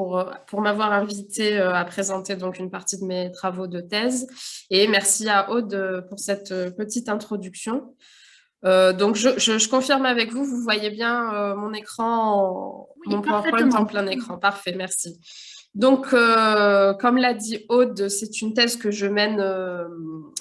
pour, pour m'avoir invité à présenter donc une partie de mes travaux de thèse. Et merci à Aude pour cette petite introduction. donc, je, je, confirme avec vous, vous voyez bien mon écran, mon PowerPoint en plein écran. Parfait, merci. Donc, euh, comme l'a dit Aude, c'est une thèse que je mène euh,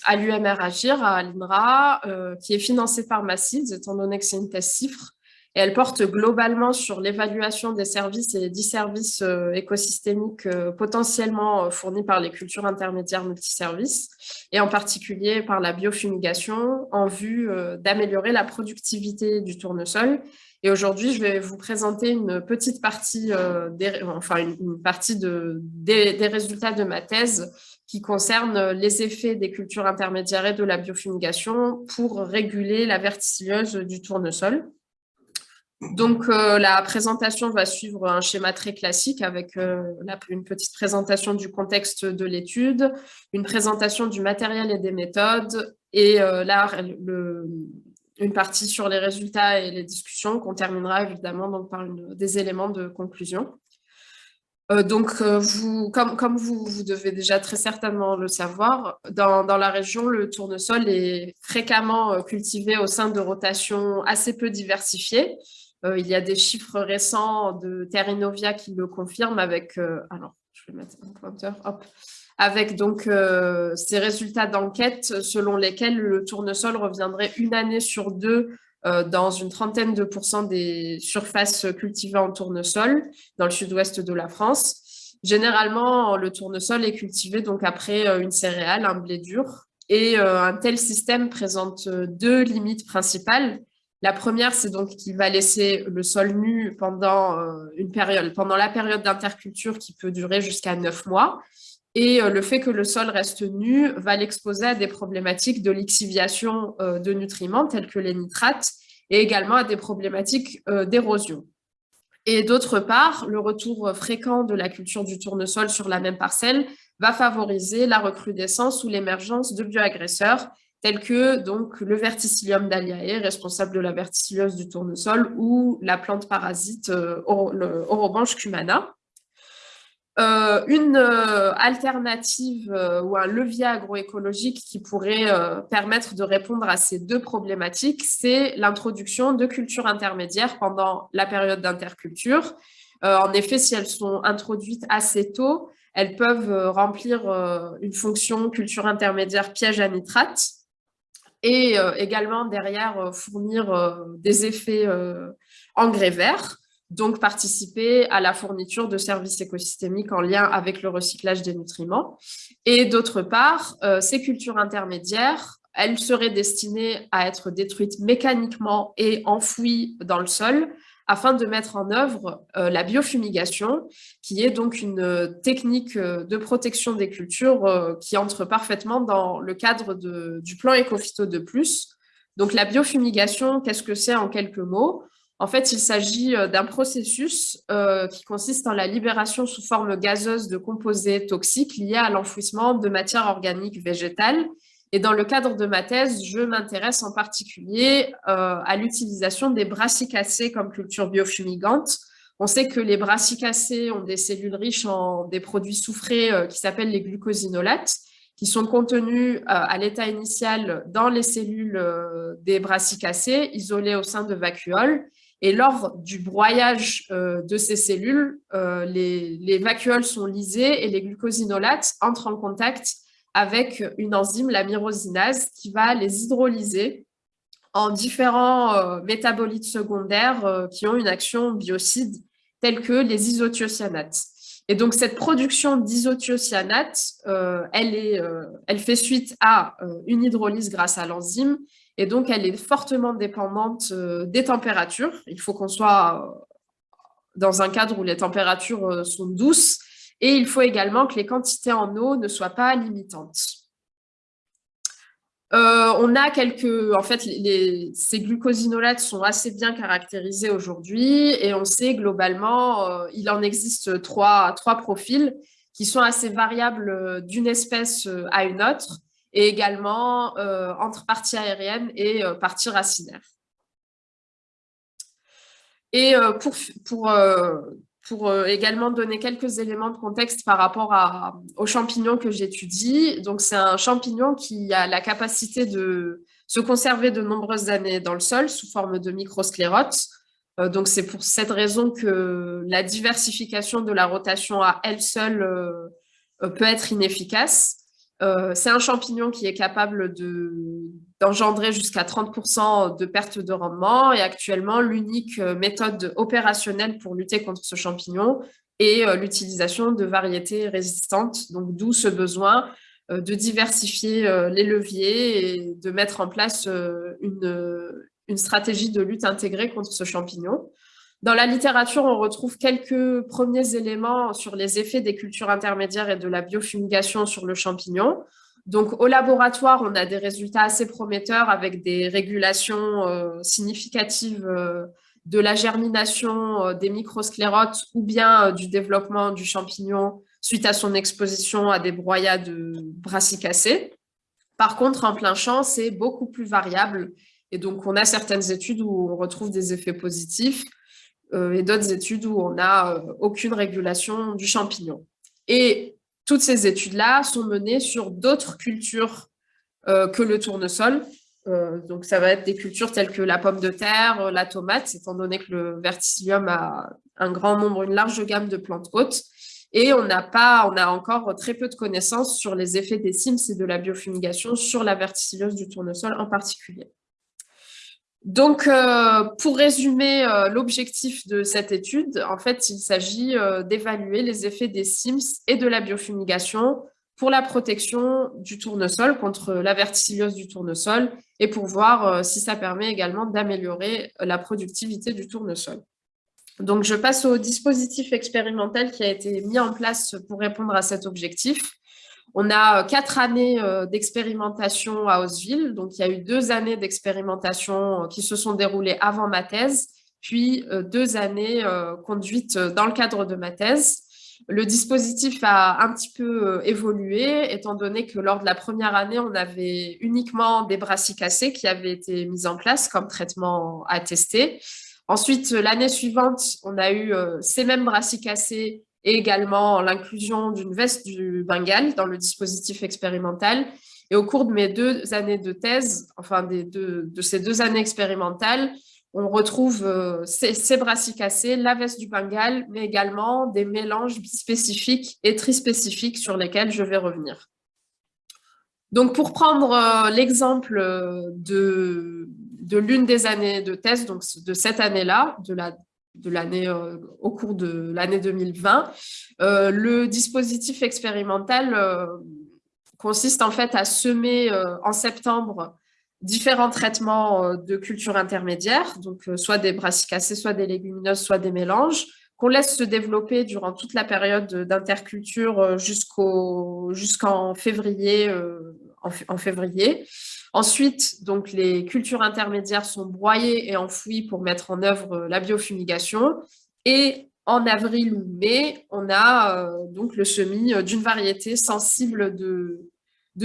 à l'UMR Agir, à l'INRA, euh, qui est financée par Massids, étant donné que c'est une thèse CIFRE. Elle porte globalement sur l'évaluation des services et des dix services écosystémiques potentiellement fournis par les cultures intermédiaires multiservices, et en particulier par la biofumigation, en vue d'améliorer la productivité du tournesol et aujourd'hui, je vais vous présenter une petite partie, euh, des, enfin une, partie de, des, résultats de ma thèse qui concerne les effets des cultures intermédiaires et de la biofumigation pour réguler la verticilleuse du tournesol. Donc, euh, la présentation va suivre un schéma très classique avec euh, une petite présentation du contexte de l'étude, une présentation du matériel et des méthodes, et là, le, une partie sur les résultats et les discussions qu'on terminera évidemment donc, par des éléments de conclusion. Euh, donc, euh, comme, vous, devez déjà très certainement le savoir, dans, la région, le tournesol est fréquemment euh, cultivé au sein de rotations assez peu diversifiées. Il y a des chiffres récents de Terrinovia qui le confirment avec... alors, je vais mettre un pointeur, hop avec donc euh, ces résultats d'enquête selon lesquels le tournesol reviendrait une année sur deux euh, dans une trentaine de pourcents des surfaces cultivées en tournesol dans le sud-ouest de la France. Généralement, le tournesol est cultivé donc après euh, une céréale, un blé dur, et un tel système présente deux limites principales. La première, c'est donc qu'il va laisser le sol nu pendant, une période, pendant la période d'interculture qui peut durer jusqu'à neuf mois. Et euh, le fait que le sol reste nu va l'exposer à des problématiques de lixiviation euh, de nutriments tels que les nitrates et également à des problématiques euh, d'érosion. Et d'autre part, le retour fréquent de la culture du tournesol sur la même parcelle va favoriser la recrudescence ou l'émergence de bioagresseurs tels que donc, le verticillium d'Aliae, responsable de la verticillose du tournesol, ou la plante parasite le Orobanche cumana. Euh, une euh, alternative euh, ou un levier agroécologique qui pourrait permettre de répondre à ces deux problématiques, c'est l'introduction de cultures intermédiaires pendant la période d'interculture. en effet, si elles sont introduites assez tôt, elles peuvent remplir une fonction culture intermédiaire piège à nitrate et également derrière fournir des effets engrais verts donc participer à la fourniture de services écosystémiques en lien avec le recyclage des nutriments. Et d'autre part, euh, ces cultures intermédiaires, elles seraient destinées à être détruites mécaniquement et enfouies dans le sol afin de mettre en œuvre euh, la biofumigation, qui est donc une technique euh, de protection des cultures qui entre parfaitement dans le cadre du plan Ecophyto de plus. Donc la biofumigation, qu'est-ce que c'est en quelques mots? En fait, il s'agit euh, d'un processus euh, qui consiste en la libération sous forme gazeuse de composés toxiques liés à l'enfouissement de matières organiques végétales. Et dans le cadre de ma thèse, je m'intéresse en particulier euh, à l'utilisation des brassicacées comme culture biofumigante. On sait que les brassicacées ont des cellules riches en des produits soufrés qui s'appellent les glucosinolates, qui sont contenus à l'état initial dans les cellules des brassicacées, isolées au sein de vacuoles, et lors du broyage euh, de ces cellules, euh, les, vacuoles sont lisées et les glucosinolates entrent en contact avec une enzyme, la myrosinase, qui va les hydrolyser en différents euh, métabolites secondaires qui ont une action biocide, telle que les isothiocyanates. Et donc, cette production d'isothiocyanates, elle, elle fait suite à une hydrolyse grâce à l'enzyme et donc, elle est fortement dépendante euh, des températures. Il faut qu'on soit euh, dans un cadre où les températures euh, sont douces. Et il faut également que les quantités en eau ne soient pas limitantes. on a quelques... En fait, ces glucosinolates sont assez bien caractérisés aujourd'hui et on sait globalement, il en existe trois, trois profils qui sont assez variables d'une espèce à une autre et également euh, entre partie aérienne et euh, partie racinaire. Et euh, pour, pour pour également donner quelques éléments de contexte par rapport à, aux champignons que j'étudie. Donc, c'est un champignon qui a la capacité de se conserver de nombreuses années dans le sol sous forme de microsclérotes. donc, c'est pour cette raison que la diversification de la rotation à elle seule peut être inefficace. Euh, c'est un champignon qui est capable d'engendrer jusqu'à 30% de perte de rendement et actuellement, l'unique euh, méthode opérationnelle pour lutter contre ce champignon est euh, l'utilisation de variétés résistantes, donc d'où ce besoin de diversifier les leviers et de mettre en place une, une stratégie de lutte intégrée contre ce champignon. Dans la littérature, on retrouve quelques premiers éléments sur les effets des cultures intermédiaires et de la biofumigation sur le champignon. Donc, au laboratoire, on a des résultats assez prometteurs avec des régulations euh, significatives euh, de la germination euh, des microsclérotes ou bien du développement du champignon suite à son exposition à des broyades brassicacées. Par contre, en plein champ, c'est beaucoup plus variable. Et donc, on a certaines études où on retrouve des effets positifs, et d'autres études où on n'a euh, aucune régulation du champignon. Et toutes ces études-là sont menées sur d'autres cultures euh, que le tournesol. donc, ça va être des cultures telles que la pomme de terre, la tomate, étant donné que le verticillium a un grand nombre, une large gamme de plantes hautes. Et on n'a pas, on a encore très peu de connaissances sur les effets des CIMS et de la biofumigation sur la verticilliose du tournesol en particulier. Donc, euh, pour résumer euh, l'objectif de cette étude, en fait, il s'agit euh, d'évaluer les effets des CIMS et de la biofumigation pour la protection du tournesol contre la verticilliose du tournesol et pour voir si ça permet également d'améliorer la productivité du tournesol. Donc, je passe au dispositif expérimental qui a été mis en place pour répondre à cet objectif. On a euh, quatre années euh, d'expérimentation à Osville. Donc, il y a eu deux années d'expérimentation euh, qui se sont déroulées avant ma thèse, puis deux années conduites dans le cadre de ma thèse. Le dispositif a un petit peu évolué, étant donné que lors de la première année, on avait uniquement des brassicacées qui avaient été mises en place comme traitement à tester. Ensuite, l'année suivante, on a eu ces mêmes brassicacées et également l'inclusion d'une veste du Bengale dans le dispositif expérimental. Et au cours de mes deux années de thèse, enfin de ces deux années expérimentales, on retrouve euh, ces, brassicacées, la veste du Bengale, mais également des mélanges spécifiques et trispécifiques sur lesquels je vais revenir. Donc, pour prendre euh, l'exemple de, de l'une des années de thèse, donc de cette année-là, de la de l'année euh, au cours de l'année 2020. Euh, le dispositif expérimental euh, consiste en fait à semer en septembre différents traitements de culture intermédiaire, soit des brassicacées, soit des légumineuses, soit des mélanges, qu'on laisse se développer durant toute la période d'interculture jusqu'en février, en, février. Ensuite, donc, les cultures intermédiaires sont broyées et enfouies pour mettre en œuvre euh, la biofumigation. Et en avril ou mai, on a euh, donc le semis euh, d'une variété sensible de,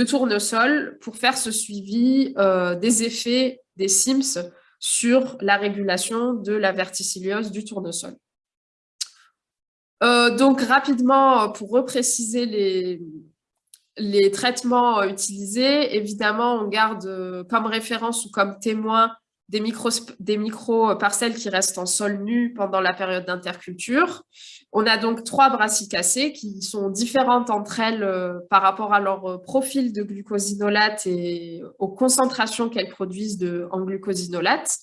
tournesol pour faire ce suivi des effets des SIMS sur la régulation de la verticilliose du tournesol. donc rapidement, pour repréciser les, les traitements euh, utilisés, évidemment, on garde euh, comme référence ou comme témoin des micro-parcelles des micro qui restent en sol nu pendant la période d'interculture. On a donc trois brassicacées qui sont différentes entre elles euh, par rapport à leur profil de glucosinolate et aux concentrations qu'elles produisent de, en glucosinolate.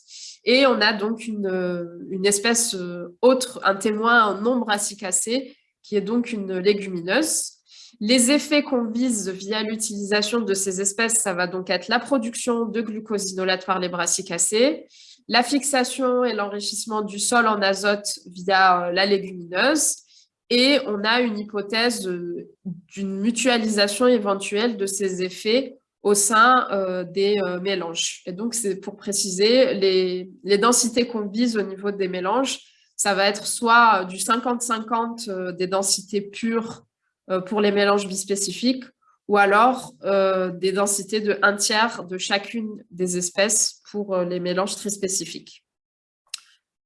Et on a donc une, une espèce autre, un témoin non brassicacé, qui est donc une légumineuse. Les effets qu'on vise via l'utilisation de ces espèces, ça va donc être la production de glucosinolate par les brassicacées, la fixation et l'enrichissement du sol en azote via euh, la légumineuse, et on a une hypothèse euh, d'une mutualisation éventuelle de ces effets au sein euh, des mélanges. Et donc, c'est pour préciser, les, densités qu'on vise au niveau des mélanges, ça va être soit du 50-50 des densités pures pour les mélanges bispécifiques ou alors euh, des densités de un tiers de chacune des espèces pour euh, les mélanges trispécifiques.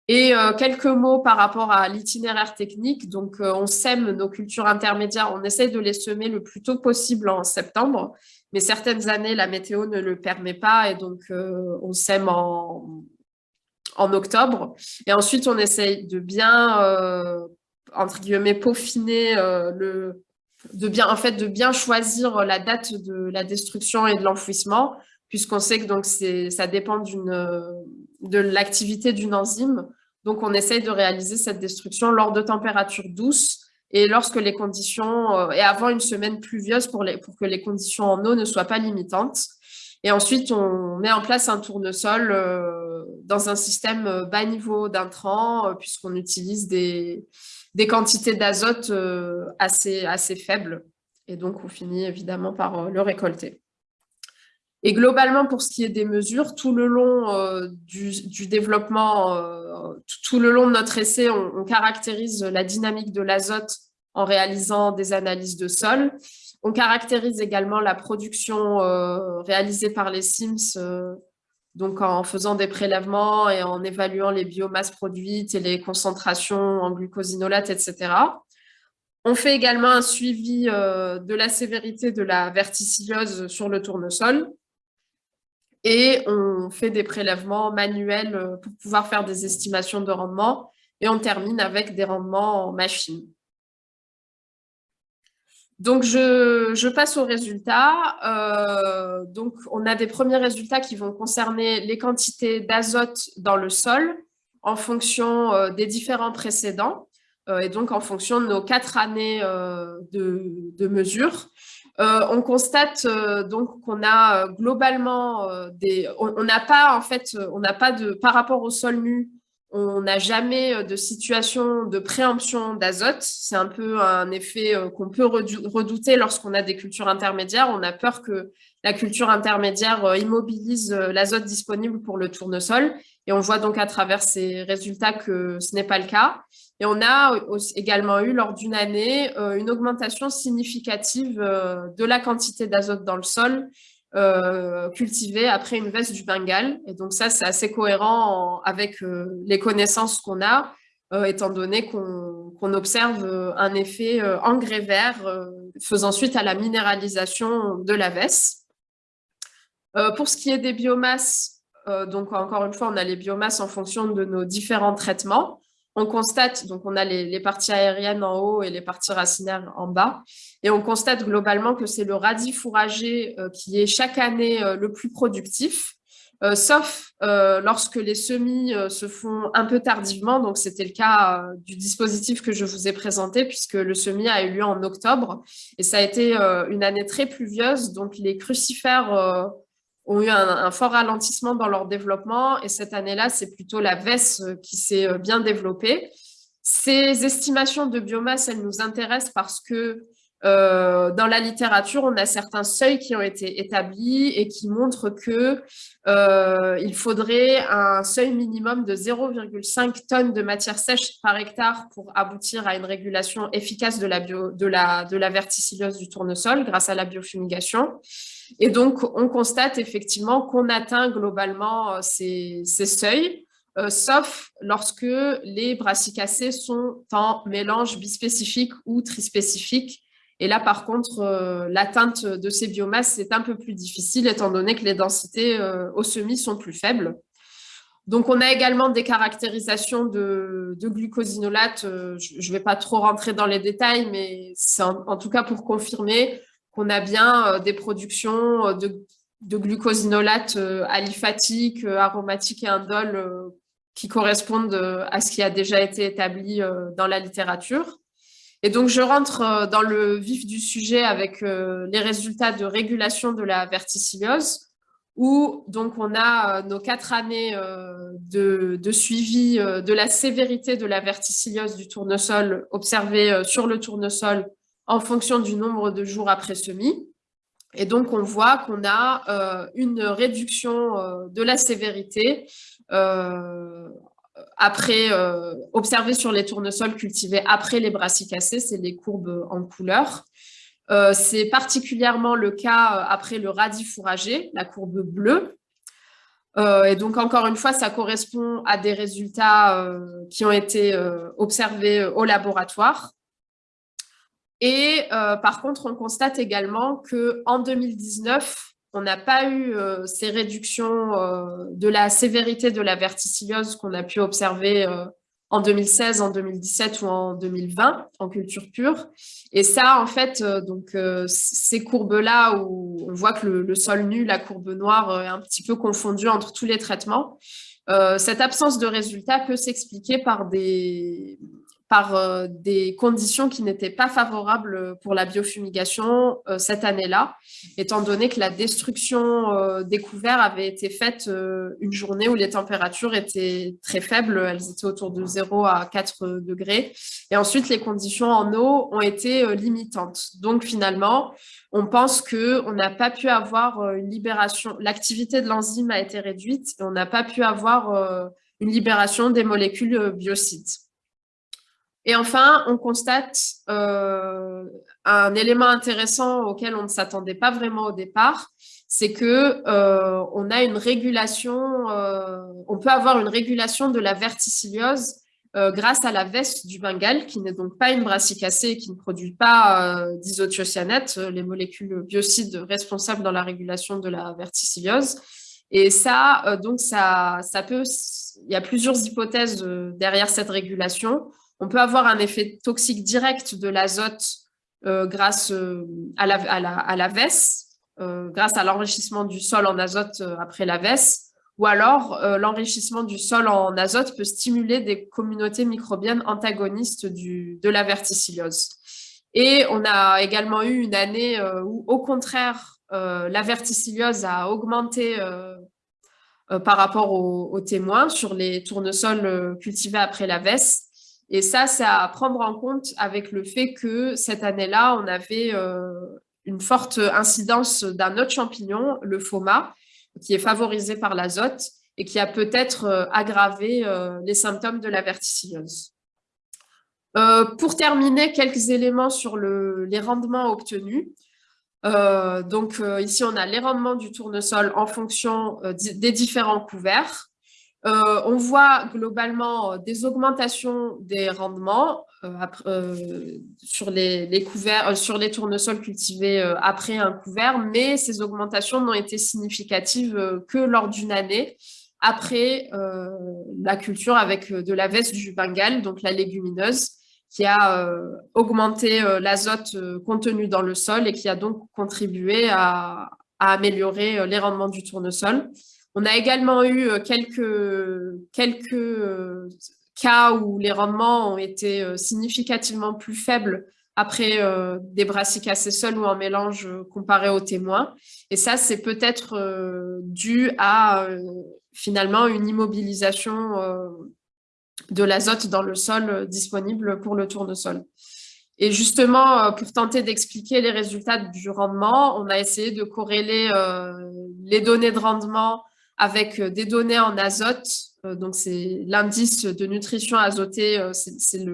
Et quelques mots par rapport à l'itinéraire technique. Donc, on sème nos cultures intermédiaires, on essaye de les semer le plus tôt possible en septembre, mais certaines années, la météo ne le permet pas et donc on sème en, en octobre. Et ensuite, on essaye de bien, euh, entre guillemets, peaufiner euh, le, de bien, en fait, de bien choisir la date de la destruction et de l'enfouissement, puisqu'on sait que donc ça dépend de l'activité d'une enzyme. Donc, on essaye de réaliser cette destruction lors de températures douces et lorsque les conditions, euh, et avant une semaine pluvieuse pour, les, pour que les conditions en eau ne soient pas limitantes. Et ensuite, on met en place un tournesol euh, dans un système euh, bas niveau d'intrants, euh, puisqu'on utilise des, des quantités d'azote assez, assez faibles. Et donc, on finit évidemment par le récolter. Et globalement, pour ce qui est des mesures, tout le long du, développement, tout le long de notre essai, on caractérise la dynamique de l'azote en réalisant des analyses de sol. On caractérise également la production euh, réalisée par les SIMS, euh, donc en faisant des prélèvements et en évaluant les biomasses produites et les concentrations en glucosinolate, etc. On fait également un suivi euh, de la sévérité de la verticillose sur le tournesol et on fait des prélèvements manuels pour pouvoir faire des estimations de rendement et on termine avec des rendements en machine. Donc, je, passe aux résultats. Euh, donc, on a des premiers résultats qui vont concerner les quantités d'azote dans le sol en fonction euh, des différents précédents euh, et donc en fonction de nos quatre années de, de mesure. on constate donc qu'on a globalement des... On n'a pas, en fait, on n'a pas de... Par rapport au sol nu, on n'a jamais euh, de situation de préemption d'azote. C'est un peu un effet euh, qu'on peut redouter lorsqu'on a des cultures intermédiaires. On a peur que la culture intermédiaire euh, immobilise l'azote disponible pour le tournesol. Et on voit donc à travers ces résultats que ce n'est pas le cas. Et on a également eu, lors d'une année, une augmentation significative de la quantité d'azote dans le sol euh, cultivé après une veste du Bengale. Et donc ça, c'est assez cohérent avec euh, les connaissances qu'on a, euh, étant donné qu'on observe un effet engrais vert faisant suite à la minéralisation de la veste. pour ce qui est des biomasses, donc encore une fois, on a les biomasses en fonction de nos différents traitements on constate, donc on a les, parties aériennes en haut et les parties racinaires en bas, et on constate globalement que c'est le radis fourragé euh, qui est chaque année euh, le plus productif, euh, sauf lorsque les semis se font un peu tardivement, donc c'était le cas du dispositif que je vous ai présenté, puisque le semis a eu lieu en octobre, et ça a été une année très pluvieuse, donc les crucifères ont eu un, fort ralentissement dans leur développement et cette année-là, c'est plutôt la VES euh, qui s'est euh, bien développée. Ces estimations de biomasse, elles nous intéressent parce que euh, dans la littérature, on a certains seuils qui ont été établis et qui montrent que il faudrait un seuil minimum de 0,5 tonnes de matière sèche par hectare pour aboutir à une régulation efficace de la, verticillose du tournesol grâce à la biofumigation. Et donc, on constate effectivement qu'on atteint globalement euh, ces, seuils, euh, sauf lorsque les brassicacées sont en mélange bispécifique ou trispécifique. Et là, par contre, euh, l'atteinte de ces biomasses est un peu plus difficile, étant donné que les densités au semis sont plus faibles. Donc, on a également des caractérisations de, glucosinolate. je ne vais pas trop rentrer dans les détails, mais c'est en, tout cas pour confirmer qu'on a bien euh, des productions euh, de, de glucosinolate euh, aliphatique, aromatique et indole qui correspondent à ce qui a déjà été établi dans la littérature. Et donc, je rentre dans le vif du sujet avec les résultats de régulation de la verticillose, où donc on a nos quatre années de, suivi de la sévérité de la verticillose du tournesol observée sur le tournesol en fonction du nombre de jours après semis. Et donc, on voit qu'on a euh, une réduction euh, de la sévérité euh, après, observée sur les tournesols cultivés après les brassicacées, c'est les courbes en couleur. c'est particulièrement le cas après le radis fourragé, la courbe bleue. et donc, encore une fois, ça correspond à des résultats qui ont été observés au laboratoire. Et par contre, on constate également qu'en 2019, on n'a pas eu ces réductions de la sévérité de la verticillose qu'on a pu observer en 2016, en 2017 ou en 2020 en culture pure. Et ça, en fait, euh, donc euh, ces courbes-là où on voit que le, sol nu, la courbe noire euh, est un petit peu confondue entre tous les traitements, cette absence de résultat peut s'expliquer par des, par euh, des conditions qui n'étaient pas favorables pour la biofumigation euh, cette année-là, étant donné que la destruction euh, des couverts avait été faite une journée où les températures étaient très faibles, elles étaient autour de 0 à 4 degrés, et ensuite les conditions en eau ont été limitantes. Donc finalement, on pense qu'on n'a pas pu avoir une libération, l'activité de l'enzyme a été réduite, et on n'a pas pu avoir une libération des molécules biocides. Et enfin, on constate euh, un élément intéressant auquel on ne s'attendait pas vraiment au départ, c'est que euh, on a une régulation, euh, on peut avoir une régulation de la verticilliose grâce à la veste du Bengale, qui n'est donc pas une brassicacée et qui ne produit pas d'isothiocyanate, les molécules biocides responsables dans la régulation de la verticilliose. Et ça, donc ça, ça peut, il y a plusieurs hypothèses derrière cette régulation. On peut avoir un effet toxique direct de l'azote euh, grâce euh, à, la, à, vesse, euh, grâce à l'enrichissement du sol en azote après la vesse, ou alors l'enrichissement du sol en azote peut stimuler des communautés microbiennes antagonistes de la verticillose. Et on a également eu une année où, au contraire, la verticillose a augmenté par rapport aux, témoins sur les tournesols cultivés après la veste. Et ça, c'est à prendre en compte avec le fait que cette année-là, on avait euh, une forte incidence d'un autre champignon, le FOMA, qui est favorisé par l'azote et qui a peut-être euh, aggravé euh, les symptômes de la verticillose. pour terminer, quelques éléments sur les rendements obtenus. donc ici, on a les rendements du tournesol en fonction des différents couverts. Euh, on voit globalement euh, des augmentations des rendements euh, sur, les, couverts, sur les tournesols cultivés après un couvert, mais ces augmentations n'ont été significatives que lors d'une année après la culture avec de la veste du Bengale, donc la légumineuse, qui a augmenté l'azote contenu dans le sol et qui a donc contribué à améliorer les rendements du tournesol. On a également eu euh, quelques, quelques euh, cas où les rendements ont été euh, significativement plus faibles après des brassicacées seuls ou en mélange comparé aux témoins. Et ça, c'est peut-être dû à finalement une immobilisation de l'azote dans le sol disponible pour le tournesol. Et justement, pour tenter d'expliquer les résultats du rendement, on a essayé de corréler les données de rendement avec euh, des données en azote. Euh, donc, c'est l'indice de nutrition azotée, euh, c'est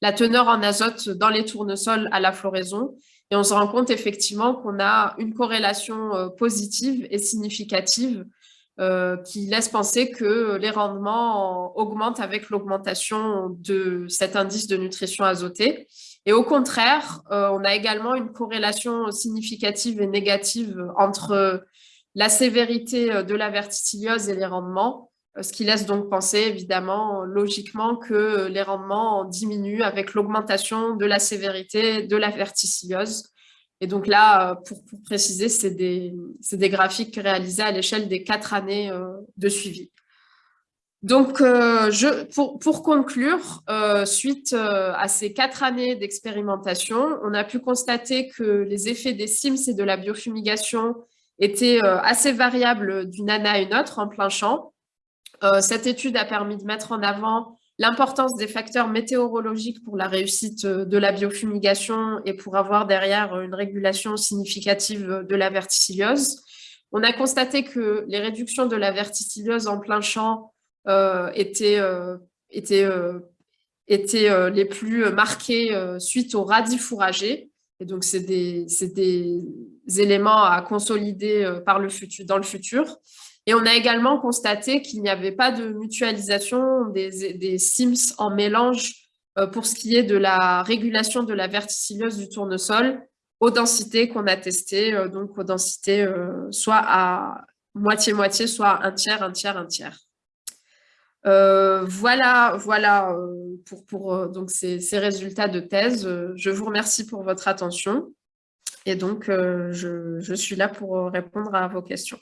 la teneur en azote dans les tournesols à la floraison. Et on se rend compte effectivement qu'on a une corrélation positive et significative qui laisse penser que les rendements augmentent avec l'augmentation de cet indice de nutrition azotée. Et au contraire, on a également une corrélation significative et négative entre la sévérité euh, de la verticillose et les rendements, euh, ce qui laisse donc penser évidemment logiquement que les rendements diminuent avec l'augmentation de la sévérité de la verticillose. Et donc là, euh, pour, préciser, c'est des, des, graphiques réalisés à l'échelle des quatre années de suivi. Donc, pour, conclure, suite à ces quatre années d'expérimentation, on a pu constater que les effets des CIMS et de la biofumigation était euh, assez variable d'une année à une autre en plein champ. Euh, cette étude a permis de mettre en avant l'importance des facteurs météorologiques pour la réussite euh, de la biofumigation et pour avoir derrière une régulation significative de la verticillose. On a constaté que les réductions de la verticillose en plein champ étaient, étaient, étaient les plus marquées suite aux radis fourragés. Et donc, c'est des, éléments à consolider euh, par le futur, dans le futur. Et on a également constaté qu'il n'y avait pas de mutualisation des, des SIMS en mélange pour ce qui est de la régulation de la verticilleuse du tournesol aux densités qu'on a testées, donc aux densités soit à moitié-moitié, soit un tiers, un tiers, un tiers. Euh, voilà voilà euh, pour, pour euh, donc ces, résultats de thèse. Je vous remercie pour votre attention et donc je, je suis là pour répondre à vos questions.